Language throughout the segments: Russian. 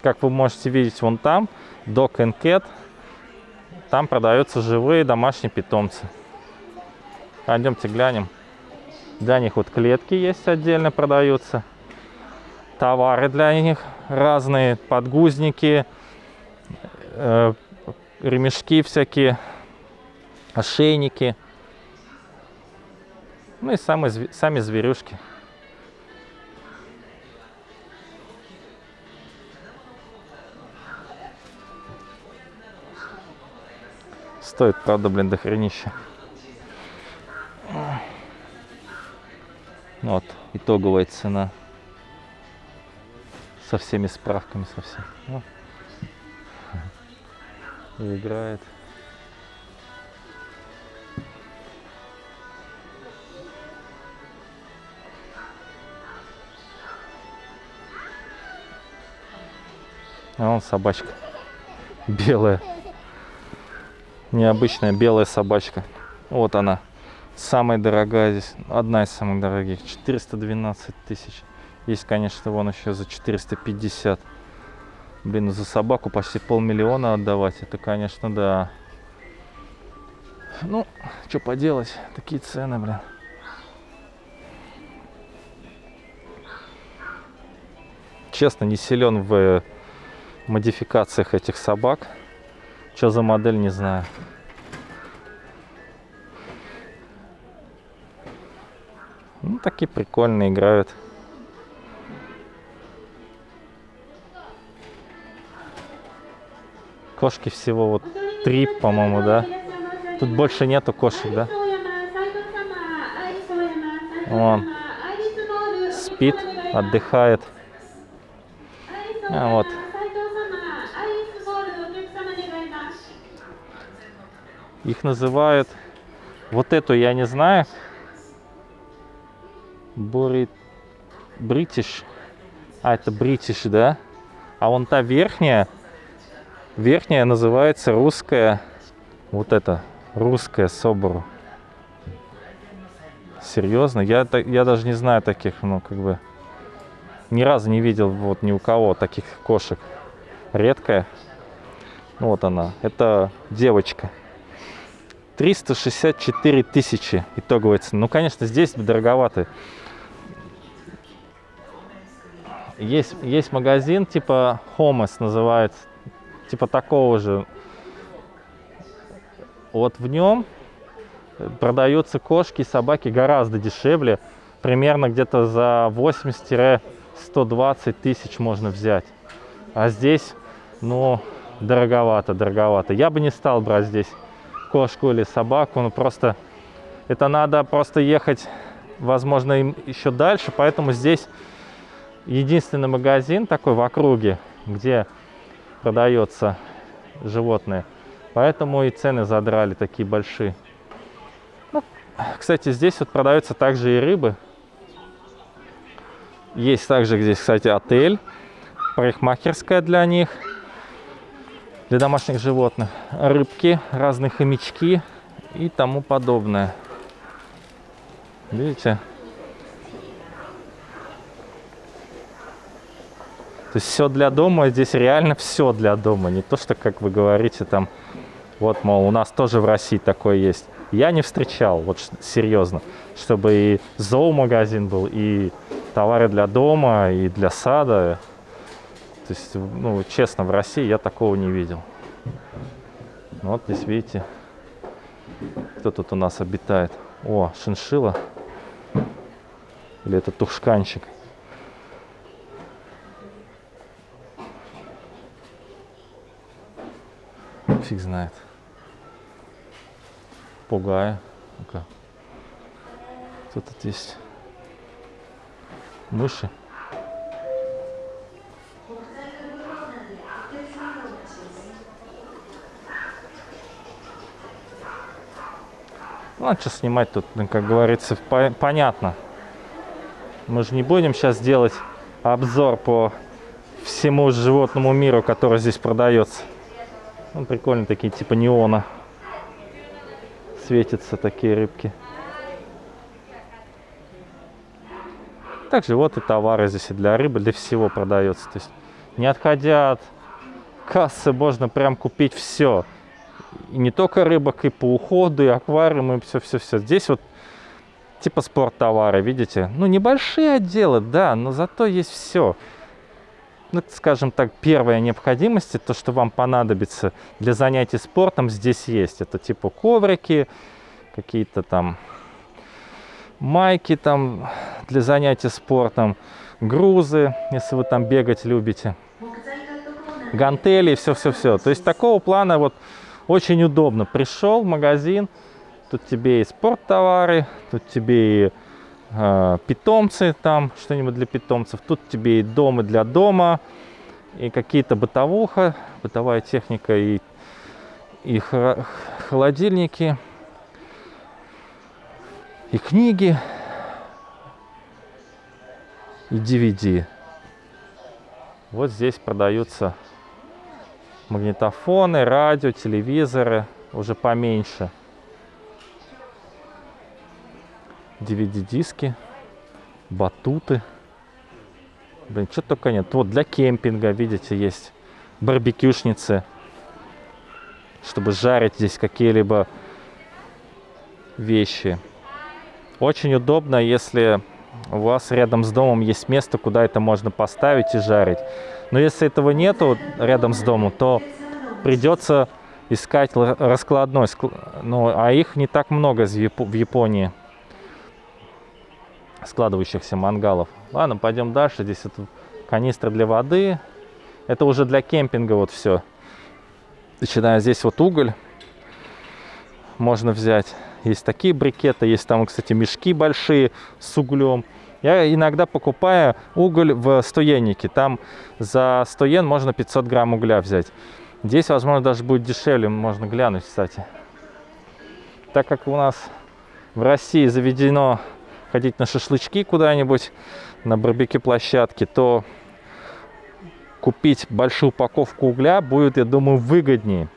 как вы можете видеть вон там, Dog and Cat, там продаются живые домашние питомцы. Пойдемте глянем. Для них вот клетки есть отдельно продаются. Товары для них разные, подгузники, э, ремешки всякие, ошейники. Ну и сами, сами зверюшки. Стоит, правда, блин, до хренища. Вот, итоговая цена. Со всеми справками, со всем. Ну. И играет. А вон собачка белая. Необычная белая собачка. Вот она. Самая дорогая здесь. Одна из самых дорогих. 412 тысяч. Есть, конечно, вон еще за 450. Блин, за собаку почти полмиллиона отдавать. Это, конечно, да. Ну, что поделать. Такие цены, блин. Честно, не силен в модификациях этих собак. Что за модель, не знаю. Ну, такие прикольные играют. Кошки всего вот три, по-моему, да? Тут больше нету кошек, да? Он спит, отдыхает. А вот Их называют... Вот эту я не знаю. Бори... Бритиш. А, это бритиш, да? А вон та верхняя... Верхняя называется русская... Вот это. Русская собору. Серьезно? Я, я даже не знаю таких, ну, как бы... Ни разу не видел вот ни у кого таких кошек. Редкая. Вот она. Это девочка. 364 тысячи итоговая цена. Ну, конечно, здесь дороговато. Есть, есть магазин типа Homos называется, типа такого же. Вот в нем продаются кошки и собаки гораздо дешевле. Примерно где-то за 80-120 тысяч можно взять. А здесь, ну, дороговато, дороговато. Я бы не стал брать здесь кошку или собаку, ну просто это надо просто ехать, возможно, им еще дальше, поэтому здесь единственный магазин такой в округе, где продается животное, поэтому и цены задрали такие большие. Ну, кстати, здесь вот продаются также и рыбы. Есть также здесь, кстати, отель, парикмахерская для них – для домашних животных. Рыбки, разные хомячки и тому подобное. Видите? То есть все для дома, здесь реально все для дома. Не то, что, как вы говорите, там, вот, мол, у нас тоже в России такое есть. Я не встречал, вот серьезно, чтобы и зоомагазин был, и товары для дома, и для сада. То есть, ну, честно, в России я такого не видел. Ну, вот здесь, видите, кто тут у нас обитает. О, шиншила. Или это тушканчик. Фиг знает. Пугая. Ну-ка. Кто тут есть? Мыши. Ну, а что снимать тут, ну, как говорится, по понятно. Мы же не будем сейчас делать обзор по всему животному миру, который здесь продается. Ну, прикольно такие, типа неона. Светятся такие рыбки. Также вот и товары здесь и для рыбы, для всего продается. То есть Не отходя от кассы, можно прям купить все. И не только рыбок, и по уходу, и аквариум, и все-все-все. Здесь вот типа спорттовары, видите? Ну, небольшие отделы, да, но зато есть все. Ну, скажем так, первая необходимость, то, что вам понадобится для занятий спортом, здесь есть. Это типа коврики, какие-то там майки там для занятий спортом, грузы, если вы там бегать любите, гантели, все-все-все. То есть такого плана вот очень удобно. Пришел в магазин, тут тебе и спорттовары, тут тебе и э, питомцы, там что-нибудь для питомцев, тут тебе и дома для дома, и какие-то бытовуха, бытовая техника и, и холодильники и книги, и DVD. Вот здесь продаются магнитофоны, радио, телевизоры, уже поменьше. DVD-диски, батуты. Блин, что только нет. Вот для кемпинга, видите, есть барбекюшницы, чтобы жарить здесь какие-либо вещи. Очень удобно, если у вас рядом с домом есть место, куда это можно поставить и жарить. Но если этого нету рядом с домом, то придется искать раскладной. Ну, а их не так много в Японии, складывающихся мангалов. Ладно, пойдем дальше. Здесь это канистра для воды. Это уже для кемпинга вот все. Начиная здесь вот уголь можно взять. Есть такие брикеты, есть там, кстати, мешки большие с углем. Я иногда покупаю уголь в стоеннике. Там за 100 йен можно 500 грамм угля взять. Здесь, возможно, даже будет дешевле. Можно глянуть, кстати. Так как у нас в России заведено ходить на шашлычки куда-нибудь, на барбекю площадке, то купить большую упаковку угля будет, я думаю, выгоднее.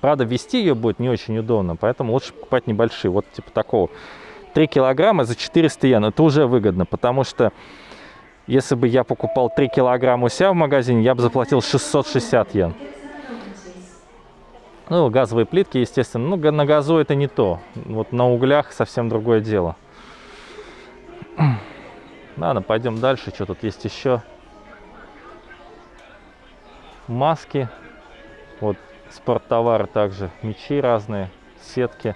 Правда, вести ее будет не очень удобно, поэтому лучше покупать небольшие. Вот типа такого. 3 килограмма за 400 йен. Это уже выгодно, потому что если бы я покупал 3 килограмма у себя в магазине, я бы заплатил 660 йен. Ну, газовые плитки, естественно. Ну, на газу это не то. Вот на углях совсем другое дело. Ладно, пойдем дальше. Что тут есть еще? Маски. Вот спорттовары также, мячи разные, сетки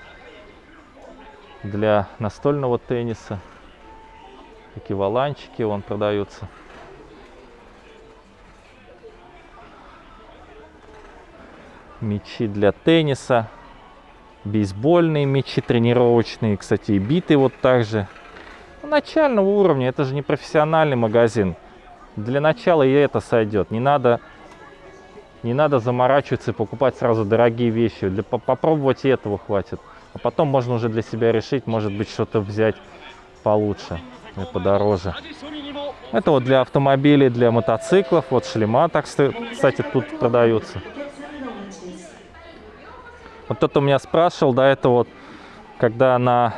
для настольного тенниса, такие валанчики вон продаются. Мячи для тенниса, бейсбольные мячи тренировочные, кстати, и биты вот также. Начального уровня, это же не профессиональный магазин. Для начала и это сойдет. Не надо не надо заморачиваться и покупать сразу дорогие вещи. Для, попробовать и этого хватит. А потом можно уже для себя решить, может быть, что-то взять получше и подороже. Это вот для автомобилей, для мотоциклов. Вот шлема, так кстати, тут продаются. Вот кто-то меня спрашивал до этого, вот, когда на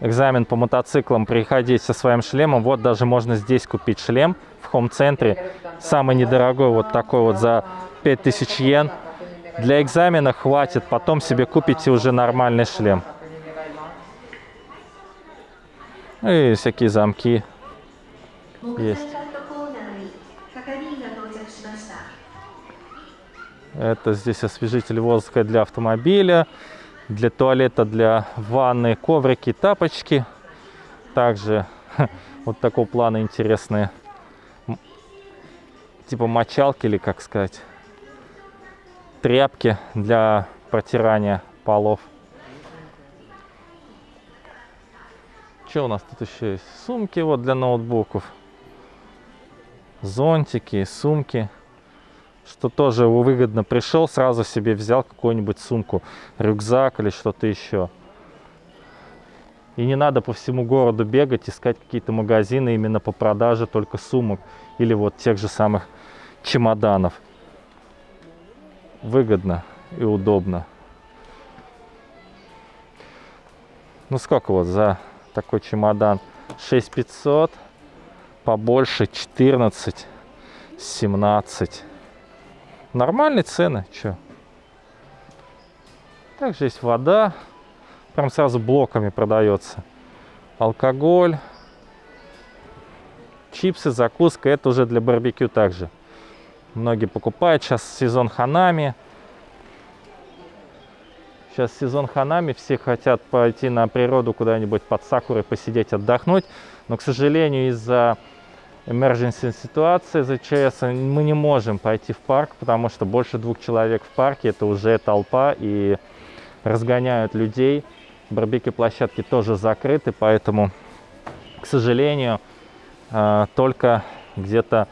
экзамен по мотоциклам приходить со своим шлемом, вот даже можно здесь купить шлем в хом-центре самый недорогой вот такой вот за 5000 йен. Для экзамена хватит, потом себе купите уже нормальный шлем. И всякие замки есть. Это здесь освежитель воздуха для автомобиля, для туалета, для ванны, коврики, тапочки. Также вот такого плана интересные типа мочалки или как сказать тряпки для протирания полов. Что у нас тут еще есть? Сумки вот для ноутбуков. Зонтики сумки. Что тоже выгодно. Пришел сразу себе взял какую-нибудь сумку рюкзак или что-то еще и не надо по всему городу бегать, искать какие-то магазины именно по продаже только сумок или вот тех же самых чемоданов. Выгодно и удобно. Ну сколько вот за такой чемодан? 6500, побольше 14. 17. Нормальные цены, что? Также есть вода, прям сразу блоками продается. Алкоголь, чипсы, закуска, это уже для барбекю также. Многие покупают, сейчас сезон ханами. Сейчас сезон ханами, все хотят пойти на природу куда-нибудь под сакурой, посидеть, отдохнуть. Но, к сожалению, из-за emergency ситуации за ЧС мы не можем пойти в парк, потому что больше двух человек в парке это уже толпа и разгоняют людей. Барбекю площадки тоже закрыты, поэтому, к сожалению, э, только где-то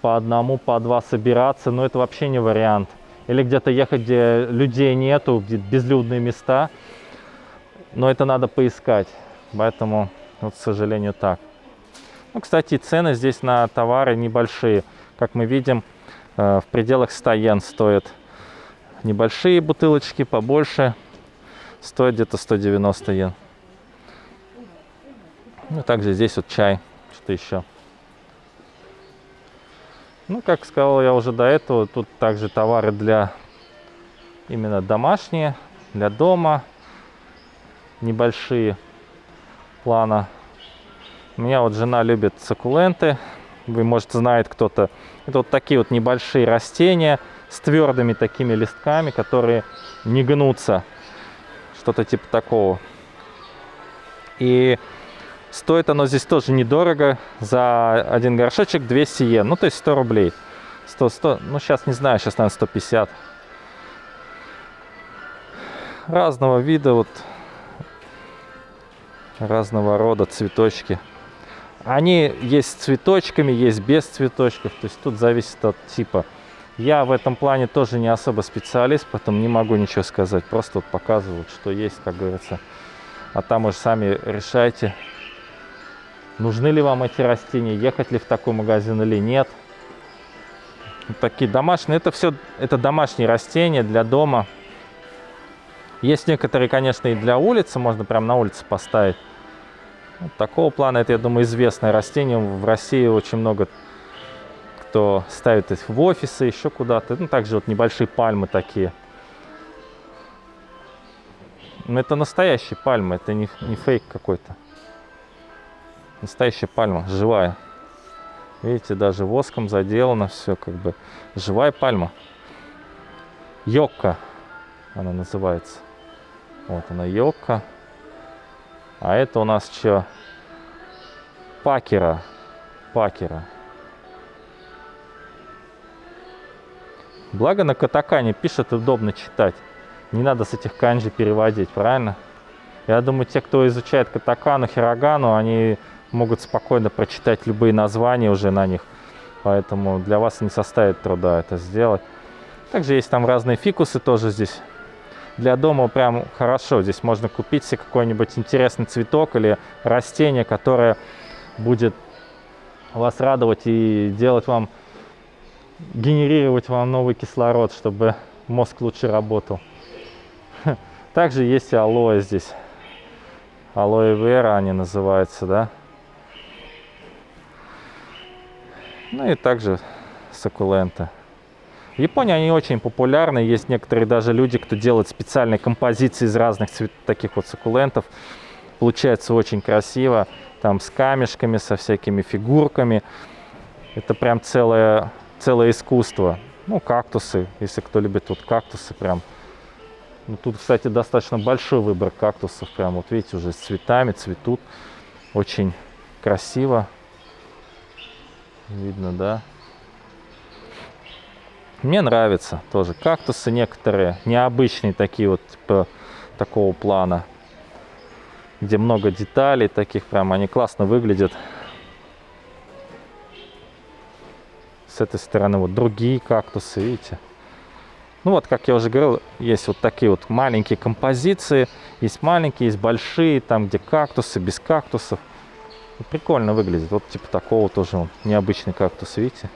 по одному, по два собираться, но это вообще не вариант или где-то ехать, где людей нету, где безлюдные места. Но это надо поискать. Поэтому, вот, к сожалению, так. Ну, кстати, цены здесь на товары небольшие. Как мы видим, э, в пределах 100 йен стоят небольшие бутылочки, побольше стоят где-то 190 йен. Ну, также здесь вот чай, что еще. Ну, как сказал я уже до этого, тут также товары для именно домашние, для дома, небольшие плана. У меня вот жена любит саккуленты, вы, может, знает кто-то. Это вот такие вот небольшие растения с твердыми такими листками, которые не гнутся. Что-то типа такого. И Стоит оно здесь тоже недорого. За один горшочек 200 йен. Ну, то есть 100 рублей. 100, 100. Ну, сейчас не знаю, сейчас, наверное, 150. Разного вида вот. Разного рода цветочки. Они есть с цветочками, есть без цветочков. То есть тут зависит от типа. Я в этом плане тоже не особо специалист, поэтому не могу ничего сказать. Просто вот показывают, что есть, как говорится. А там уже сами решайте, нужны ли вам эти растения, ехать ли в такой магазин или нет. Такие домашние, это все, это домашние растения для дома. Есть некоторые, конечно, и для улицы, можно прямо на улице поставить. Вот такого плана, это, я думаю, известное растение. В России очень много кто ставит их в офисы, еще куда-то. Ну, также вот небольшие пальмы такие. Но это настоящие пальмы, это не, не фейк какой-то. Настоящая пальма, живая. Видите, даже воском заделано все, как бы живая пальма. Йокка она называется. Вот она йокка. А это у нас что? Пакера. Пакера. Благо на катакане пишет, удобно читать. Не надо с этих канджи переводить, правильно? Я думаю, те, кто изучает катакану, хирогану, они могут спокойно прочитать любые названия уже на них. Поэтому для вас не составит труда это сделать. Также есть там разные фикусы тоже здесь. Для дома прям хорошо. Здесь можно купить себе какой-нибудь интересный цветок или растение, которое будет вас радовать и делать вам, генерировать вам новый кислород, чтобы мозг лучше работал. Также есть и алоэ здесь. Алоэ вера они называются, да. Ну и также саккуленты. В Японии они очень популярны. Есть некоторые даже люди, кто делает специальные композиции из разных таких вот саккулентов. Получается очень красиво. Там с камешками, со всякими фигурками. Это прям целое, целое искусство. Ну, кактусы, если кто любит вот кактусы прям. Ну, тут, кстати, достаточно большой выбор кактусов. Прям вот видите, уже с цветами цветут. Очень красиво. Видно, да? Мне нравятся тоже кактусы некоторые, необычные такие вот, типа такого плана, где много деталей таких, прям они классно выглядят. С этой стороны вот другие кактусы, видите? Ну вот, как я уже говорил, есть вот такие вот маленькие композиции. Есть маленькие, есть большие, там где кактусы, без кактусов. Прикольно выглядит. Вот типа такого тоже он, необычный кактус, видите?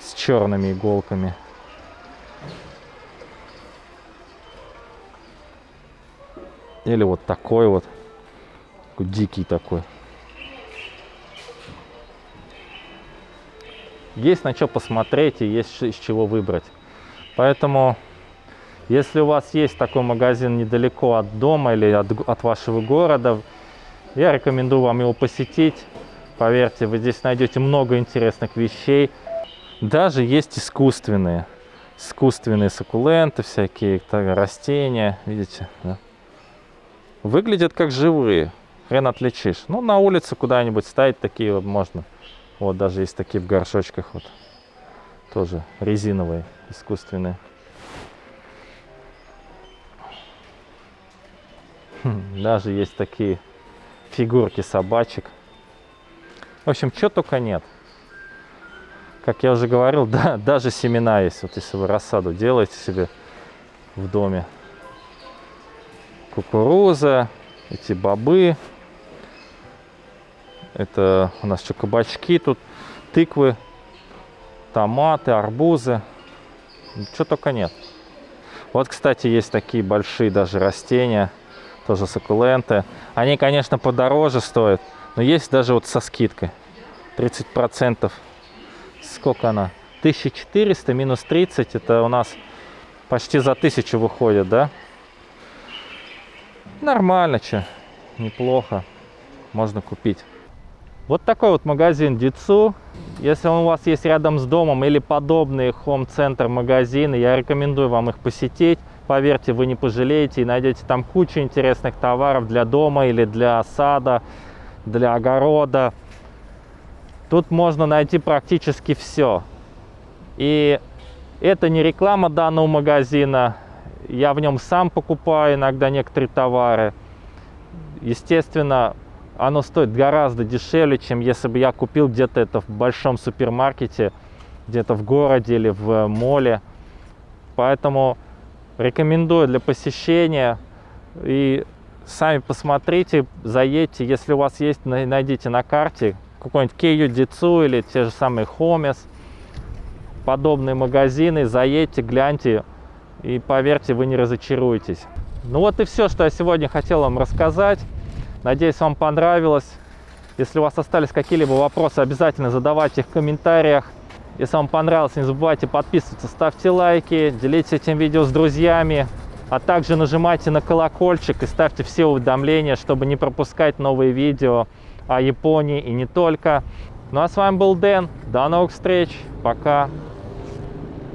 С черными иголками. Или вот такой вот. Дикий такой. Есть на что посмотреть и есть из чего выбрать. Поэтому, если у вас есть такой магазин недалеко от дома или от, от вашего города, я рекомендую вам его посетить. Поверьте, вы здесь найдете много интересных вещей. Даже есть искусственные. Искусственные суккуленты, всякие растения. Видите? Да? Выглядят как живые. Хрен отличишь. Ну, на улице куда-нибудь ставить такие вот можно. Вот даже есть такие в горшочках вот. Тоже резиновые, искусственные. Хм, даже есть такие фигурки собачек. В общем, что только нет. Как я уже говорил, да, даже семена есть. Вот если вы рассаду делаете себе в доме. Кукуруза, эти бобы. Это у нас что, кабачки тут, тыквы, томаты, арбузы. Что только нет. Вот, кстати, есть такие большие даже растения, тоже суккуленты. Они, конечно, подороже стоят, но есть даже вот со скидкой. 30%. Сколько она? 1400 минус 30, это у нас почти за 1000 выходит, да? Нормально, что, неплохо. Можно купить. Вот такой вот магазин Дицу. Если он у вас есть рядом с домом или подобные хом-центр магазины, я рекомендую вам их посетить. Поверьте, вы не пожалеете и найдете там кучу интересных товаров для дома или для сада, для огорода. Тут можно найти практически все. И это не реклама данного магазина. Я в нем сам покупаю иногда некоторые товары. Естественно, оно стоит гораздо дешевле, чем если бы я купил где-то это в большом супермаркете, где-то в городе или в моле. Поэтому рекомендую для посещения. И сами посмотрите, заедьте. Если у вас есть, найдите на карте какой-нибудь Кею Дицу или те же самые Хомес. Подобные магазины. Заедьте, гляньте. И поверьте, вы не разочаруетесь. Ну вот и все, что я сегодня хотел вам рассказать. Надеюсь, вам понравилось. Если у вас остались какие-либо вопросы, обязательно задавайте их в комментариях. Если вам понравилось, не забывайте подписываться, ставьте лайки, делитесь этим видео с друзьями, а также нажимайте на колокольчик и ставьте все уведомления, чтобы не пропускать новые видео о Японии и не только. Ну а с вами был Дэн. До новых встреч. Пока.